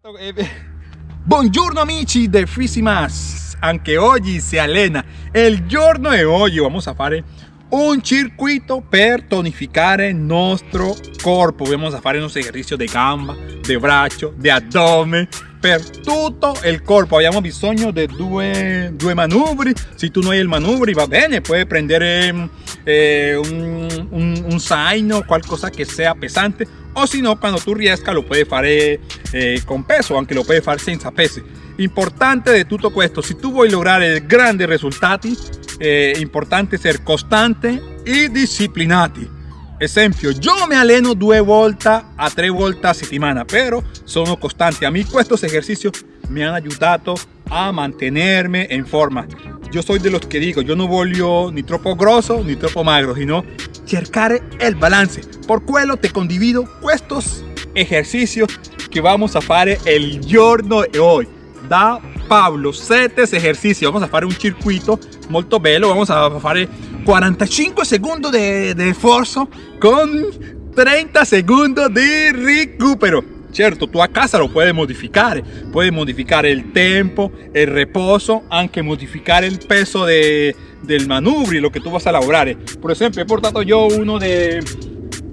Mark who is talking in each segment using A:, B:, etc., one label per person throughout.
A: Buongiorno amici del Frisimas. Anche oggi si allena il giorno e oggi vamos a fare un circuito per tonificare il nostro corpo. Vamos a fare unos ejercicios de gamba de braccio de abdomen per tutto il corpo abbiamo bisogno di due, due manubri. Se tu non hai il manubri va bene puoi prendere eh, un, un, un zaino qualcosa che sia pesante. O si no cuando tú riesca lo puedes fare eh, con peso aunque lo puedes fare senza pesi importante de tutto questo se tu vuoi lograre grandi risultati eh, importante essere costante e disciplinati esempio yo me alleno due volte a tre volte a settimana però sono costante. A mí estos ejercicios me han ayudado a mantenerme en forma. Yo soy de los que digo yo no voglio ni troppo grosso ni troppo magro sino cercare el balance. Por quello te condivido estos ejercicios que vamos a fare el giorno de hoy. Da Pablo 7 ejercicios. Vamos a fare un circuito molto bello. Vamos a fare 45 segundos de, de esfuerzo con 30 segundos de recupero. Cierto tú a casa lo puedes modificar. Puedes modificar el tiempo el reposo aunque modificar el peso de, del manubrio lo que tú vas a lograr por ejemplo he portado yo uno de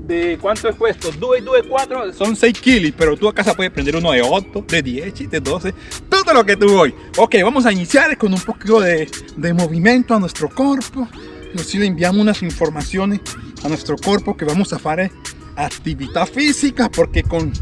A: de cuánto es puesto. 2 2 4 son 6 kilos pero tú a casa puedes prender uno de 8 de 10 de 12 todo lo que tú hoy. Ok vamos a iniciar con un poquito de, de movimiento a nuestro cuerpo inclusive inviamo unas informaciones a nuestro cuerpo que vamos a hacer eh, actividad física porque con,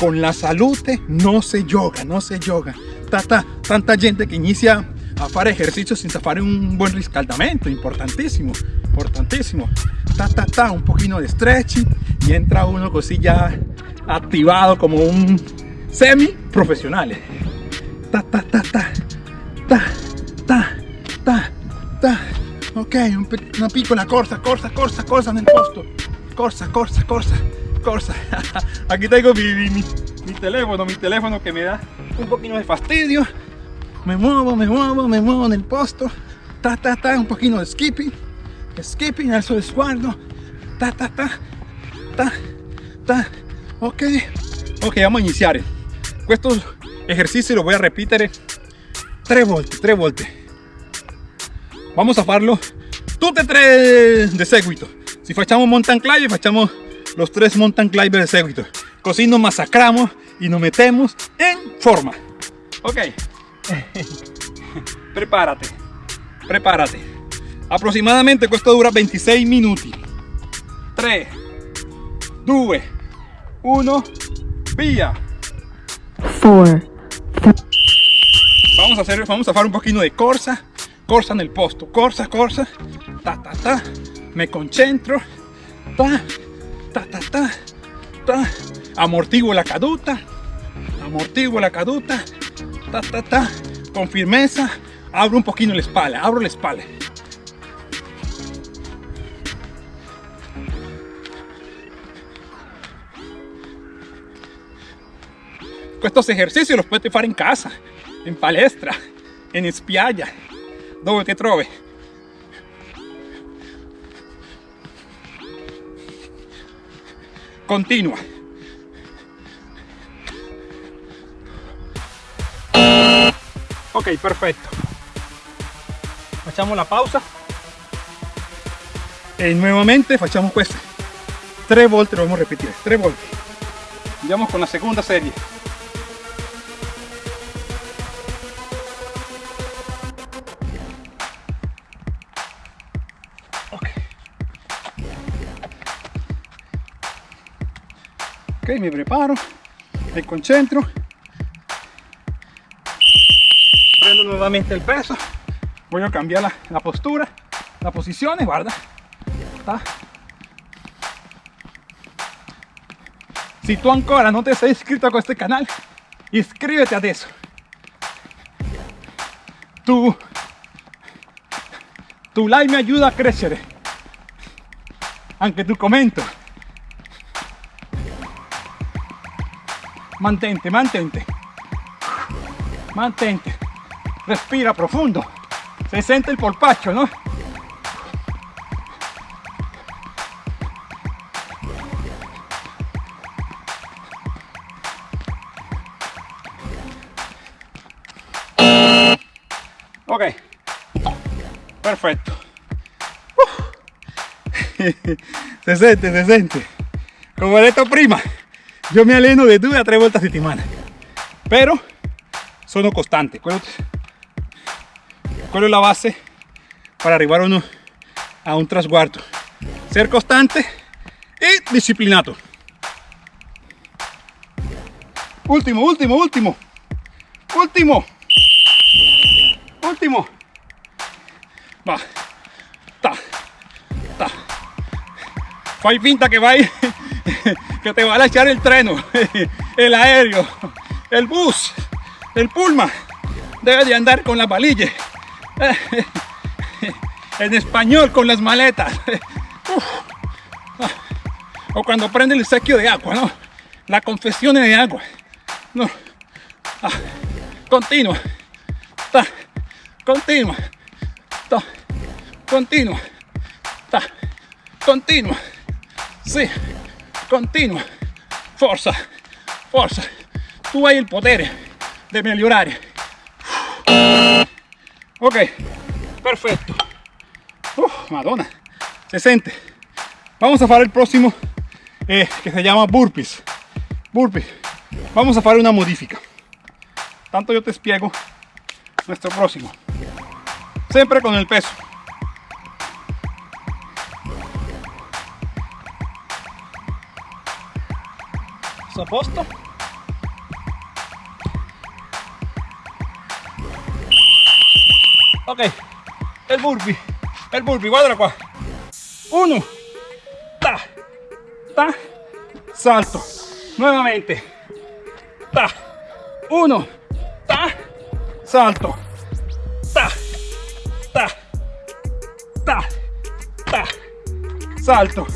A: con la salud eh, no se yoga, no se yoga. Tanta, tanta gente que inicia a hacer ejercicio sin hacer un buen riscaldamiento, importantísimo, importantísimo. Ta, ta, ta, un poquito de stretching y entra uno así ya activado como un semi profesional. Eh. Ta, ta, ta, ta, ta ok una piccola corsa corsa corsa corsa nel posto. Corsa corsa corsa corsa aquí tengo mi, mi, mi teléfono mi teléfono que me da un poquito de fastidio. Me muevo, me muevo, me muevo en el posto, ta ta ta, un poquito de skipping, skipping, alzo el sguardo, ta ta ta, ta ta, ok, ok, vamos a iniciar. Estos ejercicios los voy a repetir. Tres volte, tres volte. Vamos a farlo. Tutte tre de seguito. Si facciamo mountain climber, facciamo los tres mountain climber de seguito. Così nos masacramos y nos metemos en forma. Ok. prepárate. Prepárate. Aproximadamente esto dura 26 minutos. 3 2 1 vía. 4 vamos a hacer vamos a hacer un poquito de corsa corsa en el posto corsa corsa ta ta ta me concentro ta ta ta ta ta amortiguo la caduta amortiguo la caduta ta, ta, ta, con firmeza, abro un poquito la espalda, abro la espalda. Estos ejercicios los puedes hacer en casa, en palestra, en spiaggia, donde te trove. Continua. ok perfecto. Facciamo la pausa. E nuovamente facciamo questo tre volte lo vamos a ripetere tre volte andiamo con la seconda serie mi preparo mi concentro. Prendo nuevamente el peso. Voy a cambiar la, la postura la posición guarda. Si tú ancora no te has inscrito a este canal inscríbete a eso tu, tu like me ayuda a crecer. Aunque tu comento Mantente, mantente. Mantente. Respira profundo. Se siente el polpacho, ¿no? Ok. Perfecto. Se siente, se siente. Como el esto prima yo me aleno de due a tres vueltas a semana. Pero sono costante. ¿Cuál es la base para arribar uno a un trasguardo? Ser constante y disciplinado. Último, último, último. Último. Último. Va. Ta. Ta. Fai finta que va que te va a echar el treno, el aéreo, el bus, el pulma. Debe de andar con la valilla. En español, con las maletas. O cuando prende el sequio de agua, ¿no? La confesión de agua. No. Ah. Continua. Continua. Continua. Continua. Sí. Continua. Forza. Forza. Tu hai il potere di migliorare. Ok. Perfetto. Uf, madonna. Se siente. Vamos a hacer el próximo eh, que se llama burpees. Burpees. Vamos a hacer una modifica. Tanto yo te espiego nuestro próximo. Siempre con el peso. A posto? Ok, el burpee, el burpee, guarda qua. Uno, ta, ta, salto. Nuevamente, ta, uno, ta, salto, ta, ta, ta, ta, salto,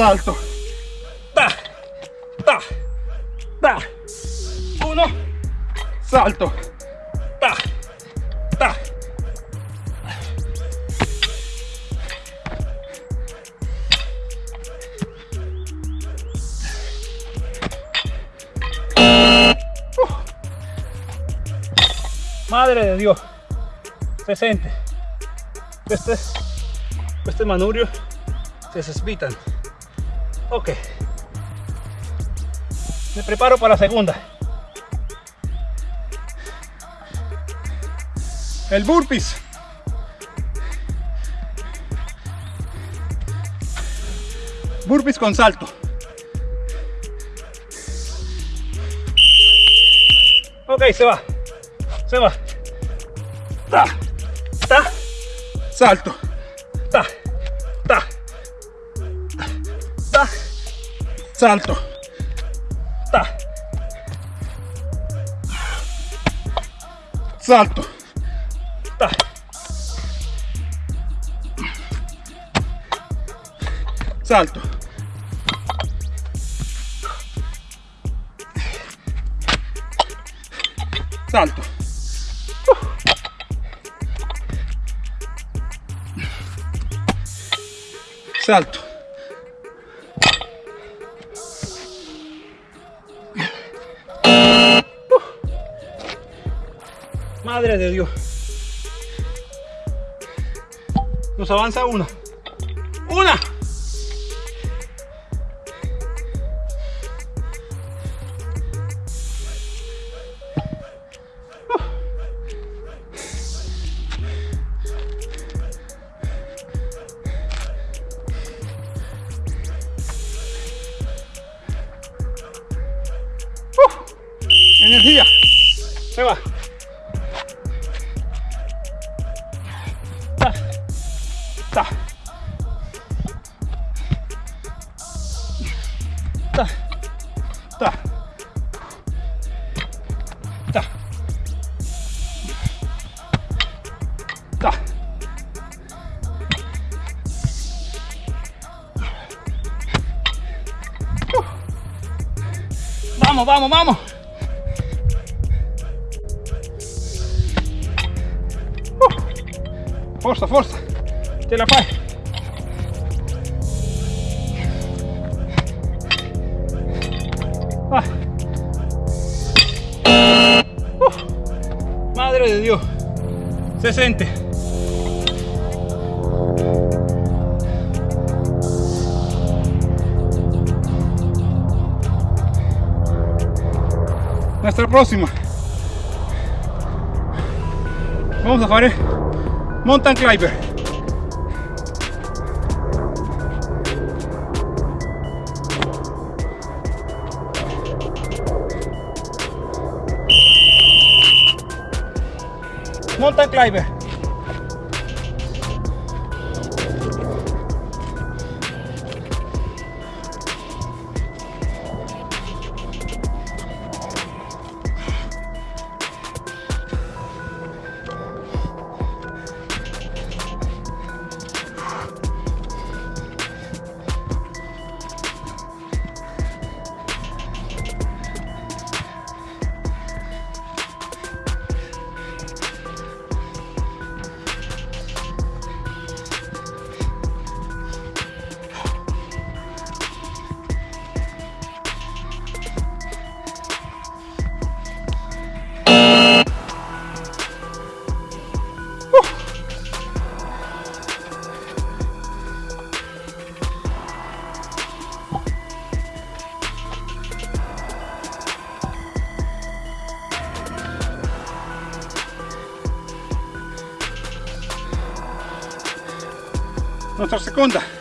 A: salto, ta, ta, ta, uno, salto, ta, ta. Madre de Dios, se siente. Este, este manubrio se despitan. Ok. Me preparo para la segunda. El burpees. Burpees con salto. Ok, se va. Se va. Ta. Ta. Salto. Salto. Ta. Salto. Ta. Salto. Salto. Salto. De Dios. Nos avanza una. Una. Ta. Ta. Ta. Ta. Ta. Vamos, vamos, vamos. Forza, forza, de La ah. Madre de Dios, 60. Nuestra próxima. Vamos a hacer eh. mountain climber. Mountain climber. Nuestra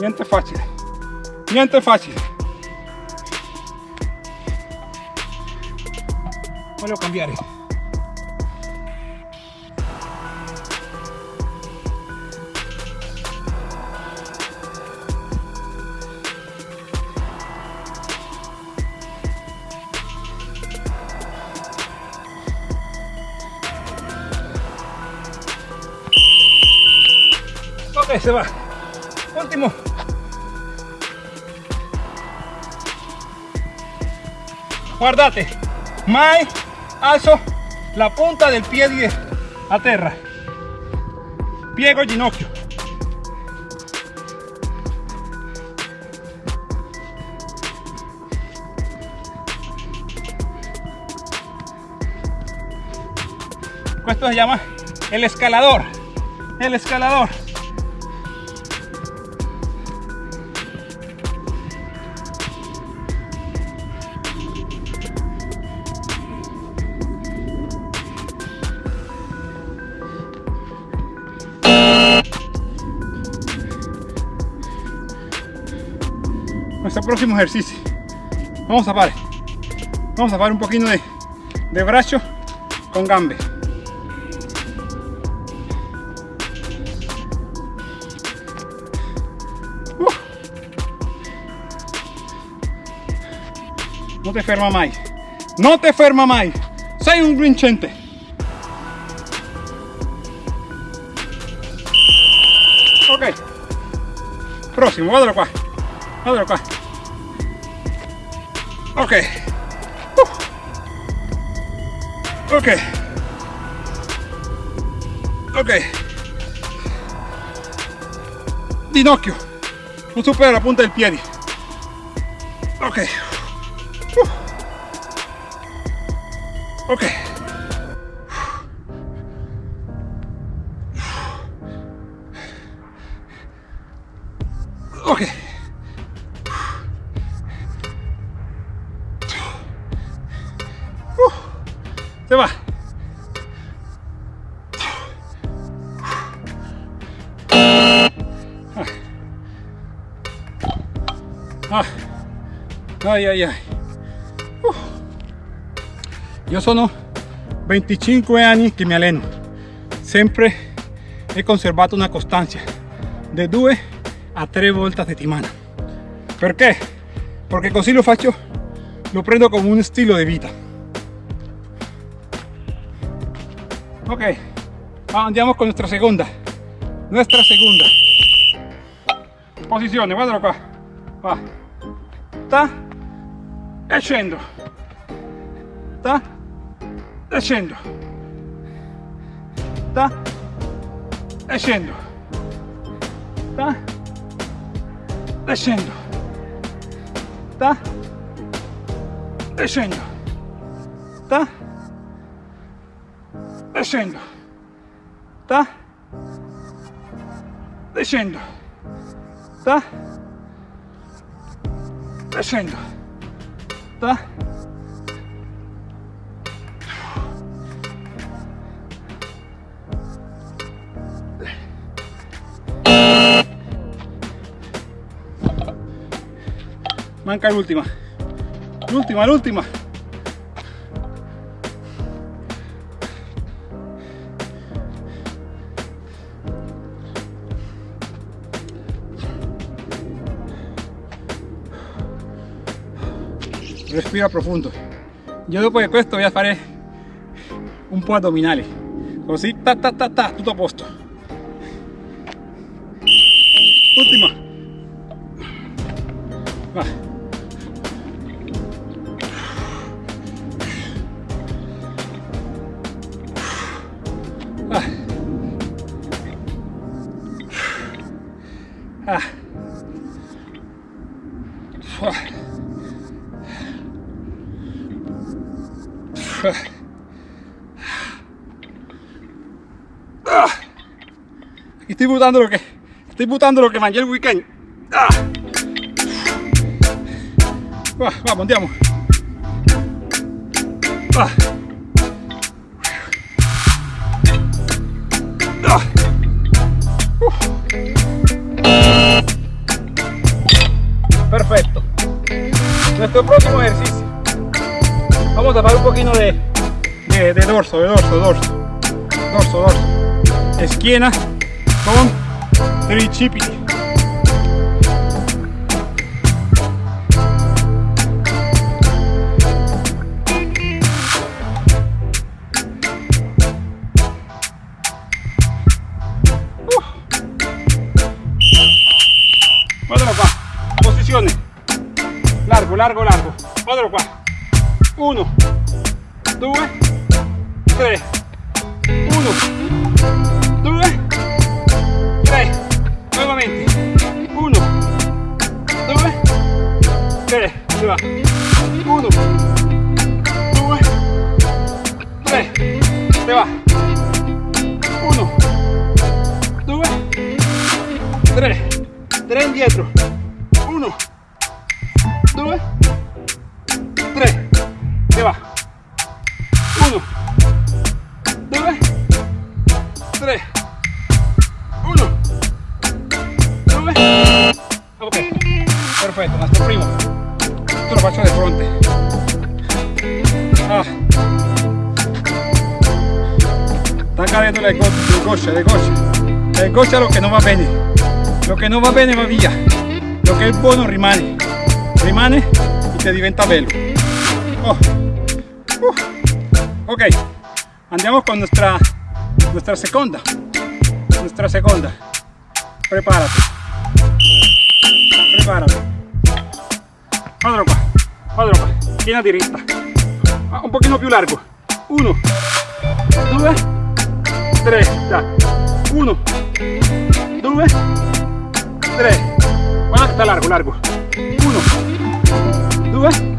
A: Niente facile, niente facile. Cambiare. Ok, se va. Último. Guardate. Mai alzo la punta del piede a terra. Piego ginocchio. Esto se llama el escalador. El escalador. Próximo ejercicio. Vamos a parar vamos a parar un poquito de, de brazo con gambe. No te ferma mai no te ferma mai sei un vincente ok. Próximo guardalo qua guardalo qua ok. Uh. ok. Ok. Ginocchio non supera la punta del piede ok. Uh. ok Ah. ああいやいや yo sono 25 anni che mi alleno sempre he conservato una costanza de 2 a 3 volte a settimana perché? perché così lo faccio lo prendo como un stile di vita ok andiamo con nuestra seconda nuestra seconda posizione guardalo qua va ta e scendo ta e scendo ta e scendo ta e scendo ta e scendo ta e scendo ta e scendo e scendo da manca l'ultima. L'ultima l'ultima. respira profundo. Io dopo questo pues, voy a fare un po' addominali, così ta ta ta ta, tutto a posto. Ultima. Va. Ah. Estoy butando lo que. Estoy putando lo que manché el weekend. ¡Ah! Vamos, andiamo. Ah. Ah. Perfecto. Nuestro próximo ejercicio. Vamos a parar un poquito de, de dorso, de dorso, dorso. Dorso, dorso. Esquina con three chippy. Otra posiciones, largo, largo, largo. fue, Tomás, primo. Esto lo paso de frente. Ah. Está cayendo la coche, la coche. La coche lo que no va bene. Lo que no va bene va via. Lo que es bueno, rimane. Rimane y ti diventa bello. Oh. Uh. Ok, andiamo con nuestra, nuestra seconda. Nuestra seconda. Prepárate. Prepárate. Quadro qua, quadro qua, schiena diritta, un pochino più largo, 1, 2, 3, dai, 1, 2, 3, guarda che largo, largo, 1, 2,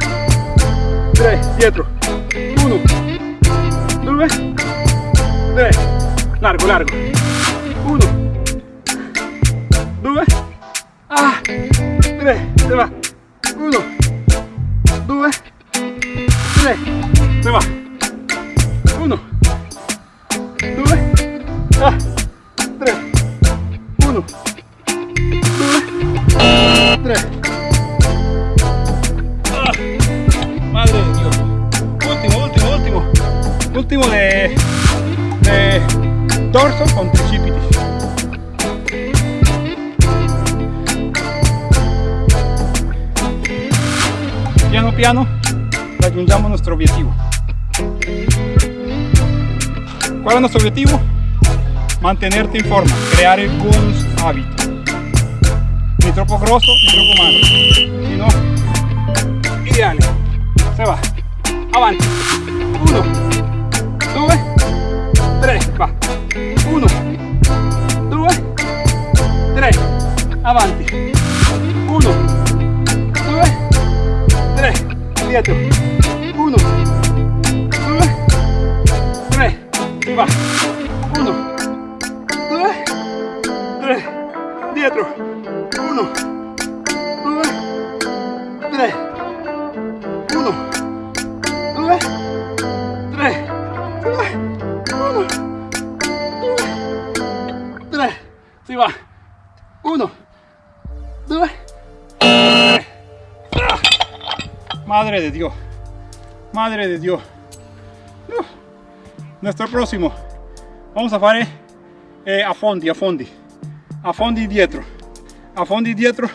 A: 3, dietro, 1, 2, 3, largo, largo, 1, 2, ah, 3, se va, uno, due, tre, se va. Uno, due, ah, uno, due, tre. Ah, madre de Dios. Último, último, último. Último de, de torso con tres. Piano raggiungiamo nuestro objetivo. ¿Cuál es nuestro objetivo? Mantenerte en forma, crear buenos hábitos. Ni troppo grosso, ni troppo magro. Sino ideale. Se va. Avanti. Uno, due, tre. Va. Uno, due, tre. Avanti. Dietro. Uno, due, tre. Si va. Madre de Dios. Madre de Dios. Nuestro próximo. Vamos a fare eh, a fondi, a fondi. A fondi dietro. A fondi dietro.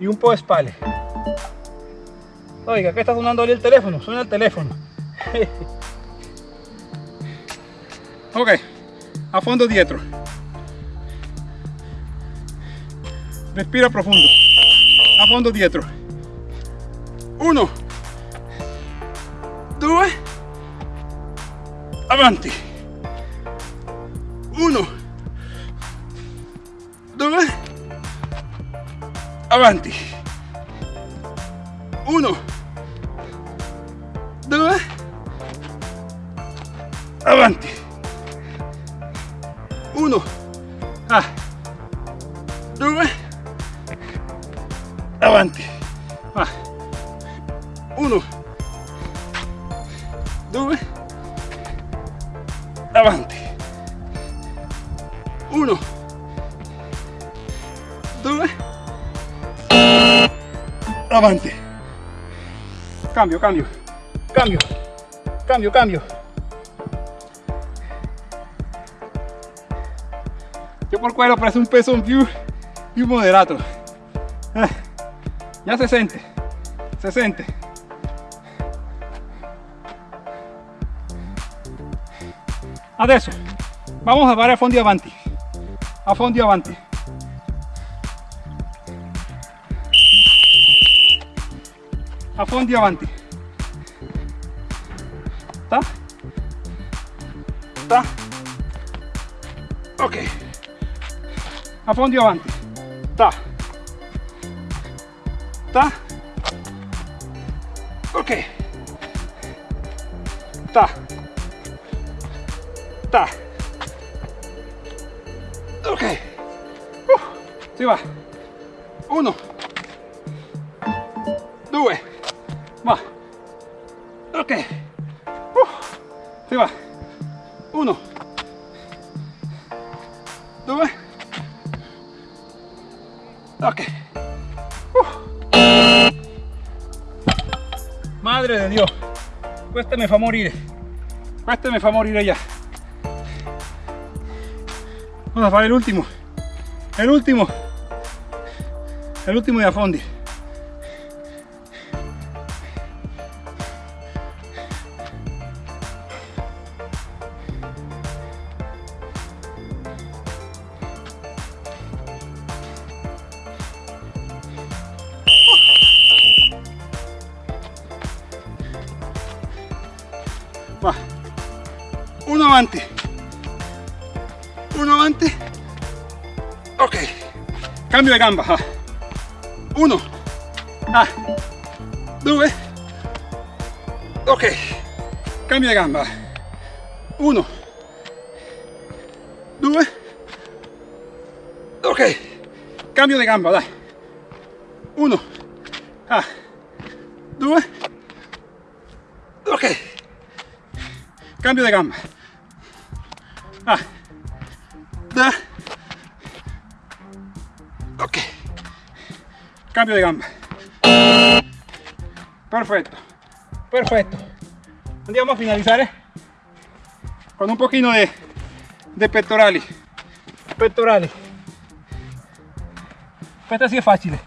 A: Y un po' de spalle. Oiga, ¿qué está sonando ahí el teléfono? Suena el teléfono. ok, a fondo dietro. Respira profundo. A fondo dietro. Uno. Due. Avanti. Uno. Due. Avanti. Avanti. Cambio, cambio. Cambio. Cambio, cambio. Yo por quello parece un peso più, più moderato. Eh, ya se siente. Se siente. Adesso vamos a fare a fondi avanti. A fondi avanti. Fondi avanti. Ta? Ta? Ok. A fondi avanti. Ta. Ta. Ok. Ta. Ta. Ok. Uh, si va. Uno. Va. Ok. Uh, si va. Uno. Due. Ok. Madre de Dios. Questa mi fa morire. Questa mi fa morire ya. Vamos a fare l'ultimo. El último. El último de a. Uno avanti. Uno avanti. Ok. Cambio de gamba. Uno. Ah. Due. Ok. Cambio de gamba. Uno. Due. Ok. Cambio de gamba, dai. Uno. Ah. Due. Ok. Cambio de gamba. Ok. Cambio de gamba. Perfecto. Perfecto. andiamo a finalizare con un pochino de, de pettorali. Pettorali. Questa sì è facile.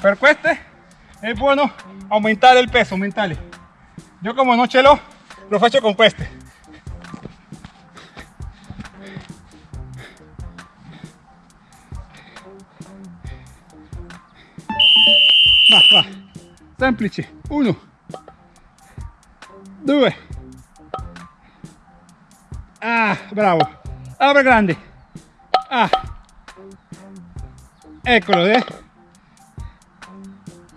A: Per queste è buono aumentare il peso, aumentarli. Yo como no ce l'ho, lo faccio con queste. Va, va. Semplice. Uno. Due. Ah, bravo. Apre grande. Ah. Eccolo, eh.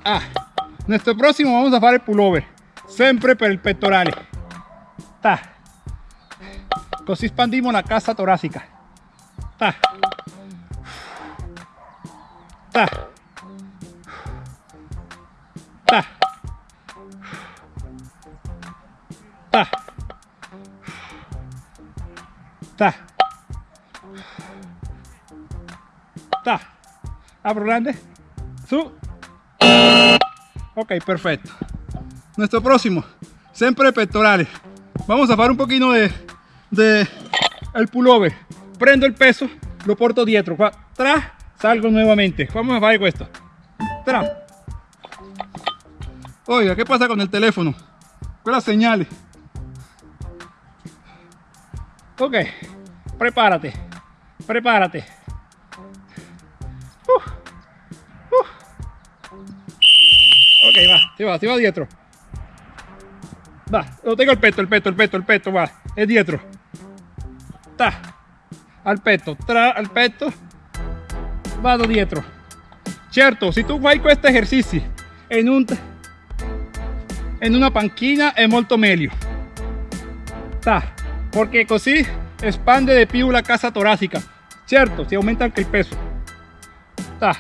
A: Ah. Nuestro próximo vamos a fare pullover. Sempre per il pettorale. Ta. Così espandiamo la cassa torácica. Ta. Ta. Ta. Apro grande. Su. Ok, perfecto. Nuestro próximo, siempre pectorales. Vamos a hacer un poquito de, de el pullover. Prendo el peso, lo porto dietro. Qua, Tra, salgo nuevamente. Vamos a hacer esto. Tra. Oiga, ¿qué pasa con el teléfono? Con las señales. Ok, prepárate, prepárate. Uh, uh. Ok, va, si va, si va dietro. Va, lo tengo el peto, el peto, el peto, el peto, va, es dietro. Ta, al peto, tra, al peto, vado dietro. Certo, si tu fai questo esercizi in, un, in una panchina è molto meglio. Ta, porque così espande de più la casa torácica. Certo, si aumenta il peso. Ta,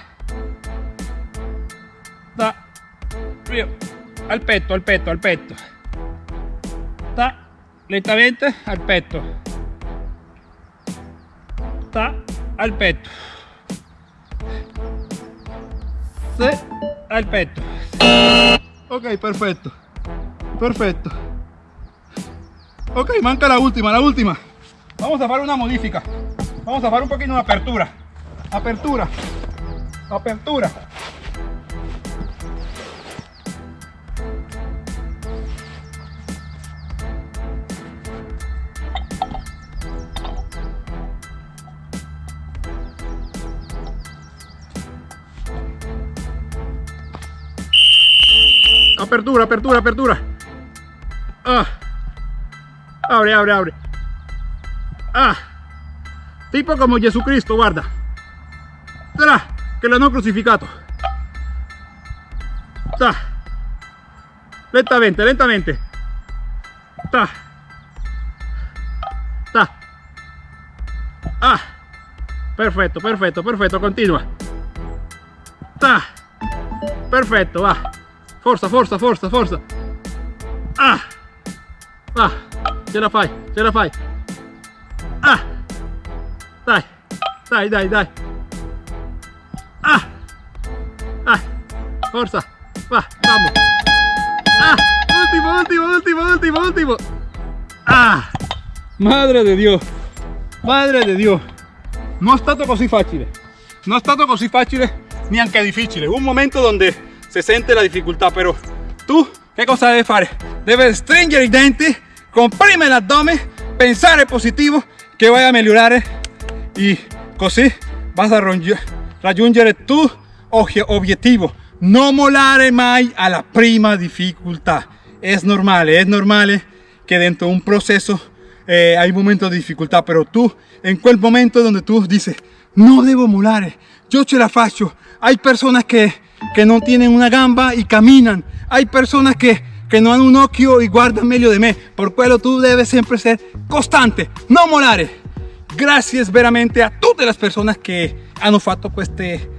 A: al petto, al petto, al petto. Ta, lentamente al petto. Ta, al petto. Se, al petto. Ok, perfecto. Perfecto. Ok, manca la última, la última. Vamos a hacer una modifica. Vamos a hacer un poquito de apertura. Apertura. Apertura. Apertura, apertura, apertura. Ah. Abre, abre, abre. Ah. Tipo como Jesucristo, guarda. Tra, que lo hanno crucificato. Ta. Lentamente, lentamente. Ta. Ta. Ah. Perfecto, perfecto, perfecto. Continua. Ta. Perfetto, va. Forza, forza, forza, forza. Ah. Ah. Ce la fai, ce la fai. Dai. Dai, dai, dai. Ah. Ah. Forza. Va, vamos. Ah. Ultimo, ultimo, ultimo, ultimo, ultimo. Ah. Madre de Dio. Madre de Dio. Non è stato così facile. Non è stato così facile neanche difficile. Un momento donde se sente la difficoltà, però tu che cosa devi fare? Devi stringere i denti, comprimere l'addome, pensare positivo che vai a migliorare e così vas a raggiungere tu obiettivo. Non mollare mai alla prima difficoltà. È normale, è normale che dentro un processo eh, hay momentos de dificultad, pero tú, en quel momento donde tú dices, no debo mollare, yo ce la faccio. Hay personas que, que no tienen una gamba y caminan. Hay personas que, que no han un occhio y guardan meglio de me. Por quello tú debes siempre ser constante, no mollare. Gracias veramente a tutte le persone che hanno fatto queste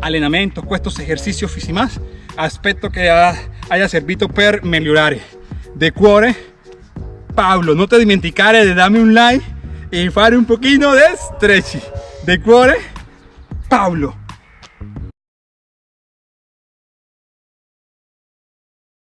A: allenamento, estos ejercicios fisici más. Aspetto che haya servito per migliorare. De cuore, Pablo, no te dimenticare de darme un like y fare un poquito de stretch. De cuore, Pablo.